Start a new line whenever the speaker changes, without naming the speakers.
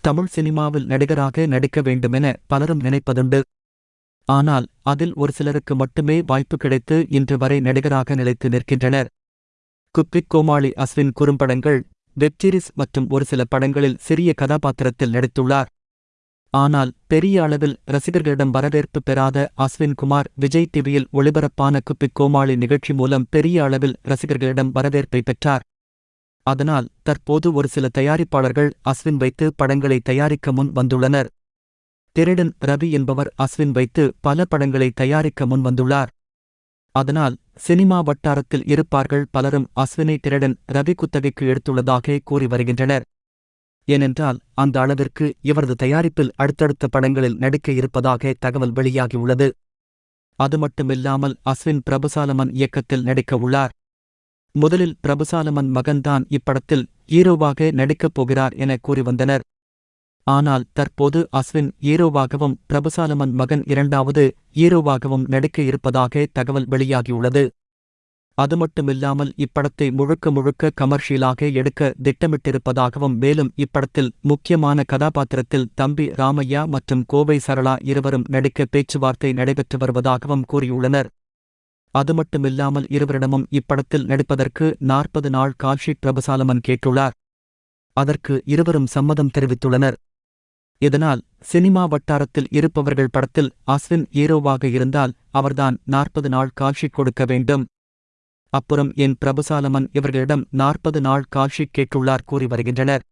தமிழ் சினிமாவில் நடிகராக நடிக்க வேண்டுமென பலரும் நினைப்பதுண்டு. ஆனால் அதில் ஒரு சிலருக்கு மட்டுமே வாய்ப்பு கிடைத்து இன்று வரை நடிகராக நிலைத்து நிற்கின்றனர். குப்பிக் கோமாளி அஸ்வின் குறும்படங்கள் வெப்சீரிஸ் மற்றும் ஒரு சில படங்களில் சிறிய கதாபாத்திரத்தில் நடித்துள்ளார். ஆனால் பெரிய அளவில் ரசிகர்களிடம் வரவேற்பு பெறாத அஸ்வின் குமார் விஜய் டிவியில் ஒளிபரப்பான குப்பிக் கோமாளி நிகழ்ச்சி மூலம் பெரிய அளவில் ரசிகர்களிடம் வரவேற்பை பெற்றார். அதனால் தற்போது ஒரு சில தயாரிப்பாளர்கள் அஸ்வின் வைத்து படங்களை தயாரிக்க முன் வந்துள்ளனர். திருடன் ரவி என்பவர் அஸ்வின் வைத்து பல படங்களை தயாரிக்க முன் வந்துள்ளார். அதனால் சினிமா வட்டாரத்தில் இருப்பார்கள் பலரும் அஸ்வினை திருடன் ரவி குத்தகைக்கு எடுத்துள்ளதாக கூறி வருகின்றனர். ஏனென்றால் அந்த அளவிற்கு இவரது தயாரிப்பில் அடுத்தடுத்த படங்களில் நடிக்க இருப்பதாக தகவல் வெளியாகியுள்ளது அது மட்டுமில்லாமல் அஸ்வின் பிரபுசாலமன் இயக்கத்தில் நடிக்க உள்ளார். முதலில் பிரபுசாலமன் மகன்தான் இப்படத்தில் ஹீரோவாக நடிக்கப் போகிறார் என கூறி வந்தனர் ஆனால் தற்போது அஸ்வின் ஹீரோவாகவும் பிரபுசாலமன் மகன் இரண்டாவது ஹீரோவாகவும் நடிக்க இருப்பதாக தகவல் வெளியாகியுள்ளது. அது மட்டுமில்லாமல் இப்படத்தை முழுக்க முழுக்க கமர்ஷியலாக எடுக்க திட்டமிட்டிருப்பதாகவும் மேலும் இப்படத்தில் முக்கியமான கதாபாத்திரத்தில் தம்பி ராமையா மற்றும் கோவை சரளா இருவரும் நடிக்க பேச்சுவார்த்தை நடைபெற்று வருவதாகவும் கூறியுள்ளனர். அது மட்டுமில்லாமல் இருவரிடமும் இப்படத்தில் நடிப்பதற்கு நாற்பது நாள் காட்சி பிரபுசாலமன் கேட்டுள்ளார். அதற்கு இருவரும் சம்மதம் தெரிவித்துள்ளனர். இதனால் சினிமா வட்டாரத்தில் இருப்பவர்கள் படத்தில் அஸ்வின் ஹீரோவாக இருந்தால் அவர்தான் நாற்பது நாள் காட்சி கொடுக்க வேண்டும். அப்புறம் என் பிரபுசாலமன் இவர்களிடம் நாற்பது நாள் காட்சி கேட்டுள்ளார் கூறி வருகின்றனர்.